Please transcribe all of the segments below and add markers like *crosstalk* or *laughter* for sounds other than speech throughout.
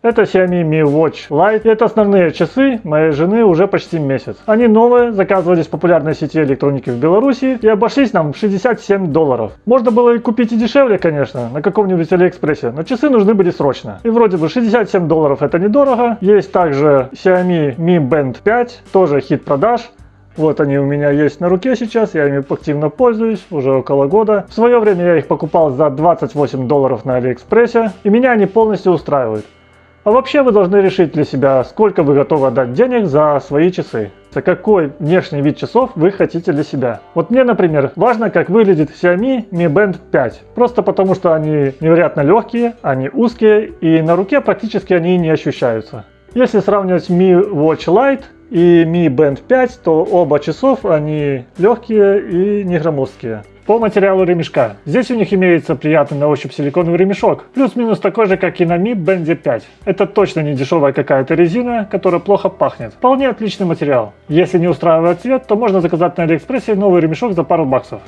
Это Xiaomi Mi Watch Lite. Это основные часы моей жены уже почти месяц. Они новые, заказывались в популярной сети электроники в Беларуси и обошлись нам в 67 долларов. Можно было и купить и дешевле, конечно, на каком-нибудь Алиэкспрессе, но часы нужны были срочно. И вроде бы 67 долларов это недорого. Есть также Xiaomi Mi Band 5, тоже хит продаж. Вот они у меня есть на руке сейчас, я ими активно пользуюсь уже около года. В свое время я их покупал за 28 долларов на Алиэкспрессе, и меня они полностью устраивают. А вообще вы должны решить для себя, сколько вы готовы отдать денег за свои часы. За какой внешний вид часов вы хотите для себя. Вот мне, например, важно, как выглядит Xiaomi Mi Band 5. Просто потому, что они невероятно легкие, они узкие и на руке практически они не ощущаются. Если сравнивать Mi Watch Lite и Mi Band 5, то оба часов они легкие и не громоздкие. По материалу ремешка. Здесь у них имеется приятный на ощупь силиконовый ремешок, плюс-минус такой же, как и на Mi Band 5. Это точно не дешевая какая-то резина, которая плохо пахнет. Вполне отличный материал. Если не устраивает цвет, то можно заказать на Алиэкспрессе новый ремешок за пару баксов.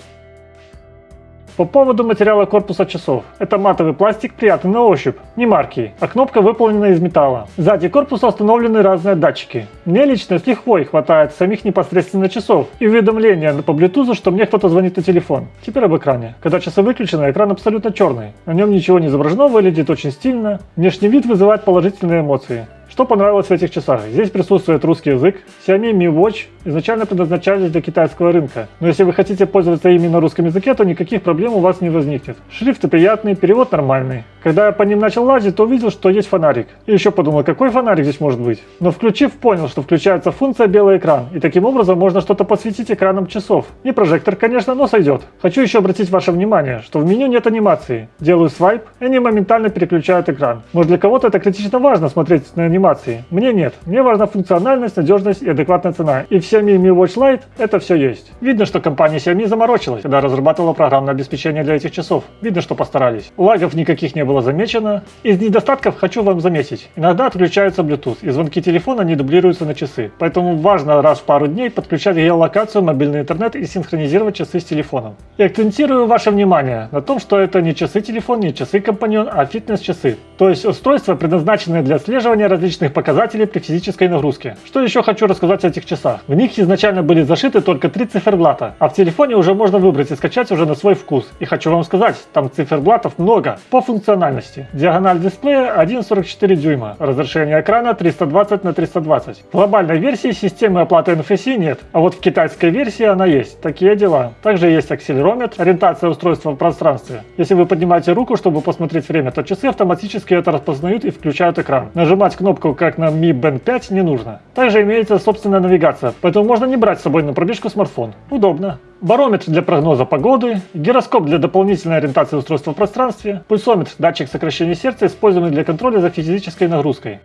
По поводу материала корпуса часов. Это матовый пластик, приятный на ощупь, не марки, а кнопка выполнена из металла. Сзади корпуса установлены разные датчики. Мне лично с лихвой хватает самих непосредственно часов и уведомления по Bluetooth, что мне кто-то звонит на телефон. Теперь об экране. Когда часы выключены, экран абсолютно черный. На нем ничего не изображено, выглядит очень стильно. Внешний вид вызывает положительные эмоции. Что понравилось в этих часах? Здесь присутствует русский язык. Xiaomi Mi Watch изначально предназначались для китайского рынка. Но если вы хотите пользоваться ими на русском языке, то никаких проблем у вас не возникнет. Шрифты приятные, перевод нормальный. Когда я по ним начал лазить, то увидел, что есть фонарик. И еще подумал, какой фонарик здесь может быть. Но включив, понял, что включается функция белый экран. И таким образом можно что-то подсветить экраном часов. Не прожектор, конечно, но сойдет. Хочу еще обратить ваше внимание, что в меню нет анимации. Делаю свайп, и они моментально переключают экран. Может для кого-то это критично важно смотреть на анимации. Мне нет. Мне важна функциональность, надежность и адекватная цена. И в Xiaomi Mi Watch Lite это все есть. Видно, что компания Xiaomi заморочилась, когда разрабатывала программное обеспечение для этих часов. Видно, что постарались. Лагов никаких не было было замечено. Из недостатков хочу вам заметить. Иногда отключается Bluetooth, и звонки телефона не дублируются на часы. Поэтому важно раз в пару дней подключать геолокацию, мобильный интернет и синхронизировать часы с телефоном. И акцентирую ваше внимание на том, что это не часы-телефон, не часы-компаньон, а фитнес-часы. То есть устройства, предназначенные для отслеживания различных показателей при физической нагрузке. Что еще хочу рассказать о этих часах. В них изначально были зашиты только три циферблата, а в телефоне уже можно выбрать и скачать уже на свой вкус. И хочу вам сказать, там циферблатов много. По функциональности функциональности. Диагональ дисплея 1,44 дюйма, разрешение экрана 320 на 320. В глобальной версии системы оплаты NFC нет, а вот в китайской версии она есть. Такие дела. Также есть акселерометр, ориентация устройства в пространстве. Если вы поднимаете руку, чтобы посмотреть время, то часы автоматически это распознают и включают экран. Нажимать кнопку, как на Mi Band 5, не нужно. Также имеется собственная навигация, поэтому можно не брать с собой на пробежку смартфон. Удобно барометр для прогноза погоды, гироскоп для дополнительной ориентации устройства в пространстве, пульсометр, датчик сокращения сердца, используемый для контроля за физической нагрузкой.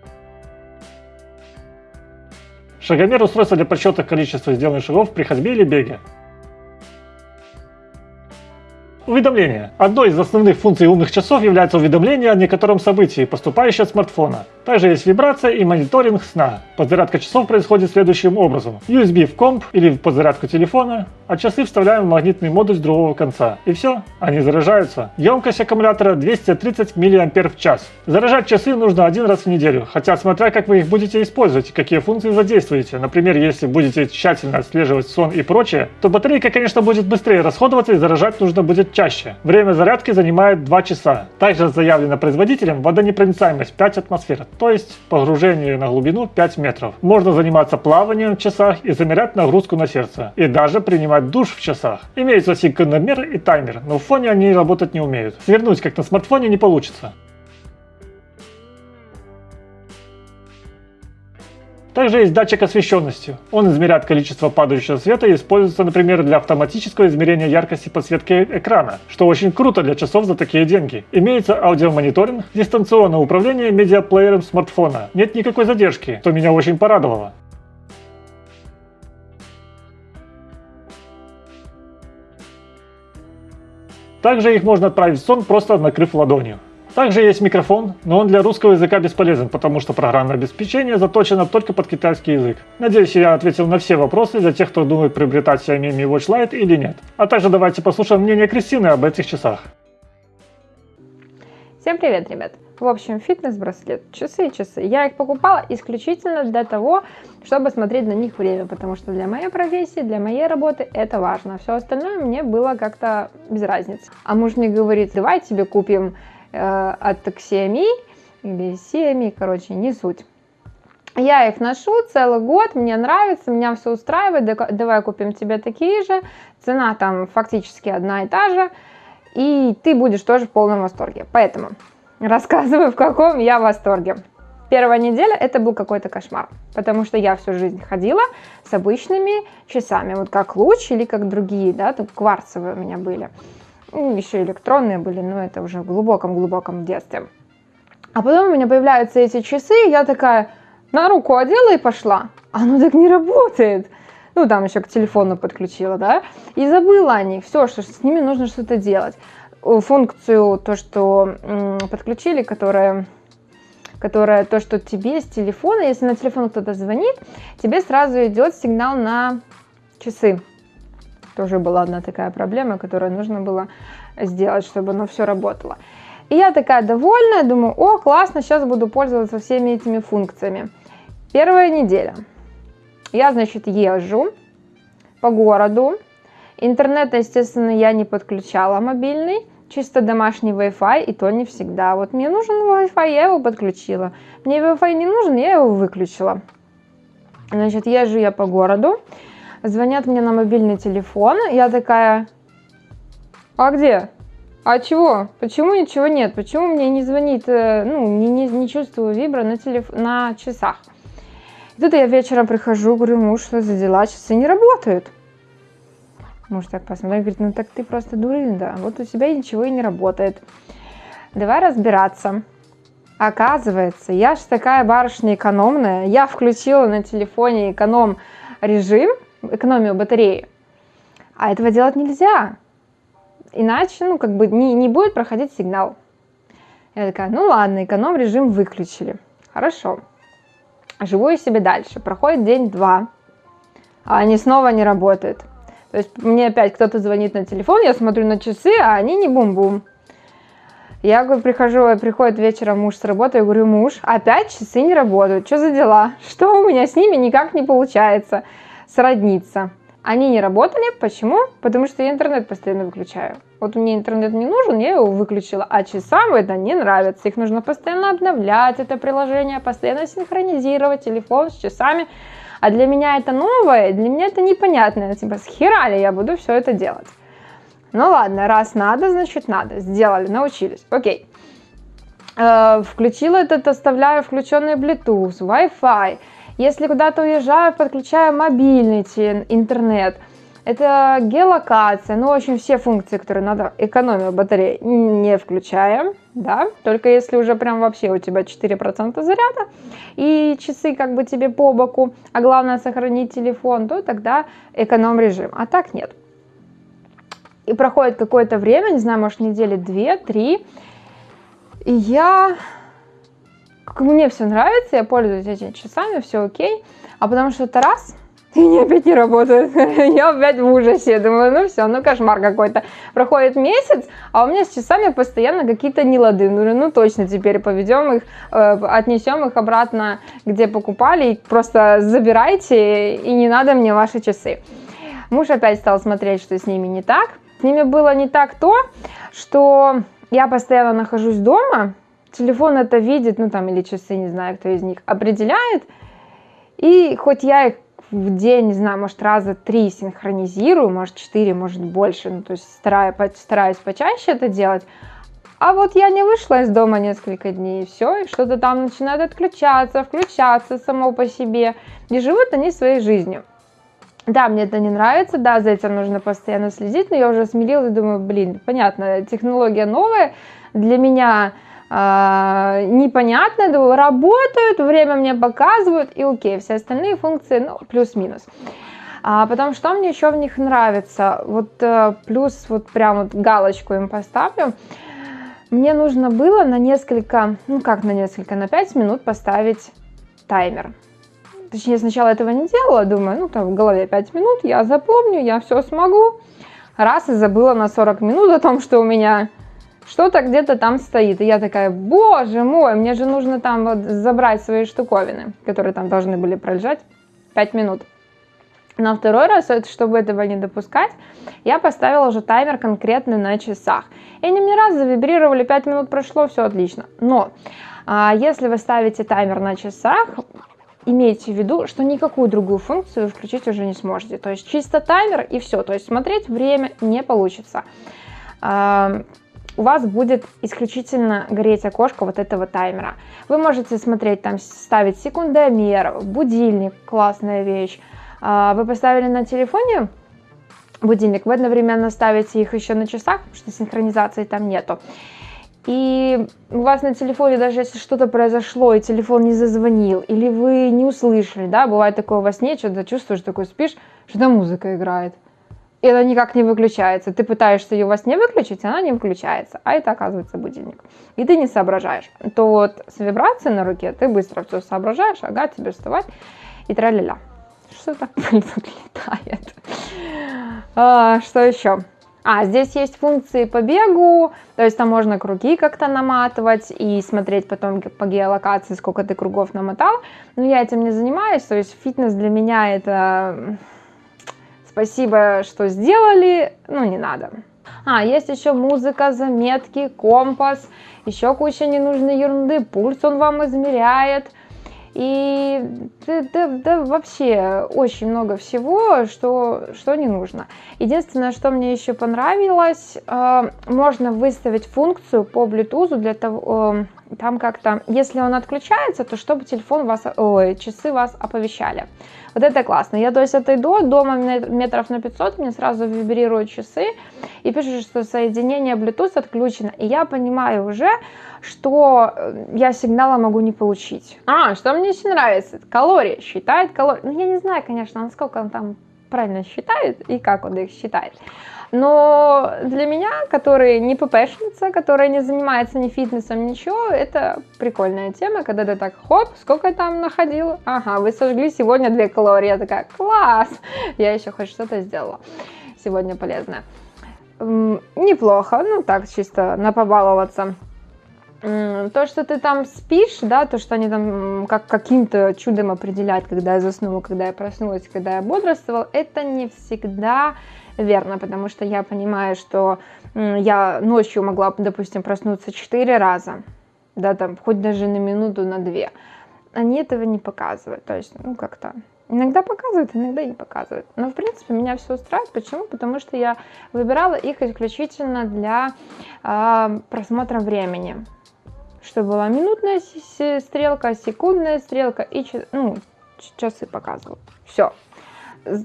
Шагомер – устройство для подсчета количества сделанных шагов при ходьбе или беге. Уведомления. Одной из основных функций умных часов является уведомление о некотором событии, поступающее от смартфона. Также есть вибрация и мониторинг сна. Подзарядка часов происходит следующим образом. USB в комп или в подзарядку телефона, а часы вставляем в магнитный модуль с другого конца. И все, они заряжаются. Емкость аккумулятора 230 мАч. Заряжать часы нужно один раз в неделю, хотя смотря как вы их будете использовать и какие функции задействуете. Например, если будете тщательно отслеживать сон и прочее, то батарейка, конечно, будет быстрее расходоваться и заряжать нужно будет чаще. Время зарядки занимает 2 часа. Также заявлено производителем водонепроницаемость 5 атмосфер, то есть погружение на глубину 5 метров. Можно заниматься плаванием в часах и замерять нагрузку на сердце. И даже принимать душ в часах. Имеется секундомер и таймер, но в фоне они работать не умеют. Свернуть как на смартфоне не получится. Также есть датчик освещенности. Он измеряет количество падающего света и используется, например, для автоматического измерения яркости подсветки экрана, что очень круто для часов за такие деньги. Имеется аудиомониторинг, дистанционное управление медиаплеером смартфона. Нет никакой задержки, что меня очень порадовало. Также их можно отправить в сон, просто накрыв ладонью. Также есть микрофон, но он для русского языка бесполезен, потому что программное обеспечение заточено только под китайский язык. Надеюсь, я ответил на все вопросы для тех, кто думает приобретать Xiaomi Mi Watch Lite или нет. А также давайте послушаем мнение Кристины об этих часах. Всем привет, ребят! В общем, фитнес-браслет, часы, часы. Я их покупала исключительно для того, чтобы смотреть на них время, потому что для моей профессии, для моей работы это важно. Все остальное мне было как-то без разницы. А муж мне говорит, давай тебе купим от Xiaomi или Xiaomi, короче, не суть. Я их ношу целый год, мне нравится, меня все устраивает, давай купим тебе такие же. Цена там фактически одна и та же и ты будешь тоже в полном восторге. Поэтому рассказываю, в каком я восторге. Первая неделя это был какой-то кошмар, потому что я всю жизнь ходила с обычными часами, вот как луч или как другие, да, тут кварцевые у меня были. Ну, еще электронные были, но это уже в глубоком-глубоком детстве. А потом у меня появляются эти часы, и я такая на руку одела и пошла. Оно так не работает ну, там еще к телефону подключила, да, и забыла о них, все, что с ними нужно что-то делать. Функцию, то, что подключили, которая которая то, что тебе с телефона, если на телефон кто-то звонит, тебе сразу идет сигнал на часы. Тоже была одна такая проблема, которую нужно было сделать, чтобы оно все работало. И я такая довольная, думаю, о, классно, сейчас буду пользоваться всеми этими функциями. Первая неделя. Я, значит, езжу по городу. Интернет, естественно, я не подключала мобильный, чисто домашний Wi-Fi, и то не всегда. Вот мне нужен Wi-Fi, я его подключила. Мне Wi-Fi не нужен, я его выключила. Значит, езжу я по городу, звонят мне на мобильный телефон, я такая, а где? А чего? Почему ничего нет? Почему мне не звонит, э, ну, не, не, не чувствую вибра на, телеф... на часах? И тут я вечером прихожу, говорю, муж, что за дела, часы не работают. Муж так посмотрел, говорит, ну так ты просто дурында, вот у тебя ничего и не работает. Давай разбираться. Оказывается, я же такая барышня экономная, я включила на телефоне эконом режим, экономию батареи, а этого делать нельзя. Иначе, ну, как бы не, не будет проходить сигнал. Я такая, ну ладно, эконом режим выключили. Хорошо живу я себе дальше. Проходит день-два, а они снова не работают. То есть мне опять кто-то звонит на телефон, я смотрю на часы, а они не бум-бум. Я говорю, прихожу, приходит вечером муж с работы, я говорю, муж, опять часы не работают, что за дела? Что у меня с ними никак не получается сродниться? Они не работали, почему? Потому что я интернет постоянно выключаю. Вот мне интернет не нужен, я его выключила, а часам это не нравится. Их нужно постоянно обновлять, это приложение, постоянно синхронизировать телефон с часами. А для меня это новое, для меня это непонятно. Типа, с ли я буду все это делать? Ну ладно, раз надо, значит надо. Сделали, научились. Окей. Э, включила этот, оставляю включенный Bluetooth, Wi-Fi. Если куда-то уезжаю, подключаю мобильный интернет. Это геолокация, ну, в общем, все функции, которые надо, экономию батареи не включаем, да, только если уже прям вообще у тебя 4% заряда, и часы как бы тебе по боку, а главное сохранить телефон, то тогда эконом режим, а так нет. И проходит какое-то время, не знаю, может недели 2-3, и я как мне все нравится, я пользуюсь этими часами, все окей. А потому что это раз, *laughs* и они опять не работают. *laughs* я опять в ужасе. Думаю, ну все, ну кошмар какой-то. Проходит месяц, а у меня с часами постоянно какие-то нелады. Ну, ну точно теперь поведем их, э, отнесем их обратно, где покупали, просто забирайте, и не надо мне ваши часы. Муж опять стал смотреть, что с ними не так. С ними было не так то, что я постоянно нахожусь дома, телефон это видит, ну там или часы, не знаю, кто из них, определяет. И хоть я их в день, не знаю, может раза три синхронизирую, может четыре, может больше, ну то есть стараюсь, стараюсь почаще это делать, а вот я не вышла из дома несколько дней, и все, и что-то там начинает отключаться, включаться само по себе, и живут они своей жизнью. Да, мне это не нравится, да, за этим нужно постоянно следить, но я уже смирилась и думаю, блин, понятно, технология новая, для меня а, непонятно, работают, время мне показывают, и окей, все остальные функции, ну, плюс-минус. А потом, что мне еще в них нравится, вот э, плюс вот прям вот галочку им поставлю, мне нужно было на несколько, ну как на несколько, на 5 минут поставить таймер. Точнее, сначала этого не делала, думаю, ну там в голове 5 минут, я запомню, я все смогу. Раз и забыла на 40 минут о том, что у меня что-то где-то там стоит. И я такая, боже мой, мне же нужно там вот забрать свои штуковины, которые там должны были пролежать 5 минут. На второй раз, чтобы этого не допускать, я поставила уже таймер конкретный на часах. И они мне раз завибрировали, 5 минут прошло, все отлично. Но а, если вы ставите таймер на часах, имейте в виду, что никакую другую функцию включить уже не сможете. То есть чисто таймер и все. То есть смотреть время не получится. У вас будет исключительно гореть окошко вот этого таймера. Вы можете смотреть, там ставить секундомер, будильник, классная вещь, а, вы поставили на телефоне будильник, вы одновременно ставите их еще на часах, потому что синхронизации там нету. И у вас на телефоне, даже если что-то произошло, и телефон не зазвонил, или вы не услышали, да, бывает такое во сне, что-то чувствуешь, такой спишь, что там музыка играет. И она никак не выключается. Ты пытаешься ее во сне выключить, она не выключается. А это оказывается будильник. И ты не соображаешь. То вот с вибрацией на руке ты быстро все соображаешь, ага, тебе вставать и тра-ля-ля что-то *laughs* летает. А, что еще? А, здесь есть функции по бегу, то есть там можно круги как-то наматывать и смотреть потом по геолокации, сколько ты кругов намотал. Но я этим не занимаюсь, то есть фитнес для меня это спасибо, что сделали, ну не надо. А, есть еще музыка, заметки, компас, еще куча ненужной ерунды, пульс он вам измеряет. И да, да, да, вообще очень много всего, что, что не нужно. Единственное, что мне еще понравилось, э, можно выставить функцию по Bluetooth для того, э, там как-то, если он отключается, то чтобы телефон вас, ой, часы вас оповещали. Вот это классно. Я, то есть, отойду дома метров на 500, мне сразу вибрируют часы и пишут, что соединение Bluetooth отключено. И я понимаю уже, что э, я сигнала могу не получить. А, что мне еще нравится? Калории. Считает калории. Ну, я не знаю, конечно, насколько он там правильно считает и как он их считает. Но для меня, который не ППшница, которая не занимается ни фитнесом, ничего, это прикольная тема, когда ты так, хоп, сколько там находила? Ага, вы сожгли сегодня 2 калории. Я такая, класс! Я еще хоть что-то сделала сегодня полезное. Неплохо, ну так, чисто на побаловаться. То, что ты там спишь, да, то, что они там как каким-то чудом определяют, когда я заснула, когда я проснулась, когда я бодрствовала, это не всегда верно, потому что я понимаю, что я ночью могла, допустим, проснуться 4 раза, да, там, хоть даже на минуту, на две. Они этого не показывают, то есть, ну, как-то Иногда показывают, иногда не показывают. Но, в принципе, меня все устраивает. Почему? Потому что я выбирала их исключительно для э, просмотра времени что была минутная стрелка, секундная стрелка и ну, часы показывал. Все.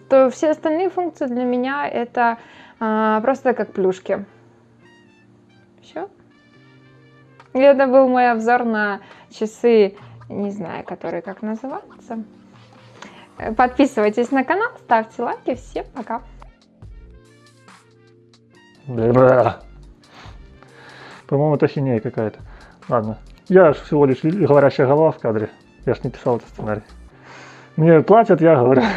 То все остальные функции для меня это а, просто как плюшки. Все. И это был мой обзор на часы, не знаю, которые как называются. Подписывайтесь на канал, ставьте лайки. Всем пока. По-моему, это хинея какая-то. Ладно. Я же всего лишь говорящая голова в кадре. Я ж не писал этот сценарий. Мне платят, я говорю. *laughs*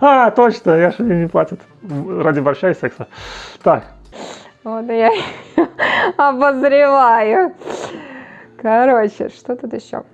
А, точно, я же не платят. Ради борща и секса. Так. Вот я *laughs* обозреваю. Короче, что тут еще?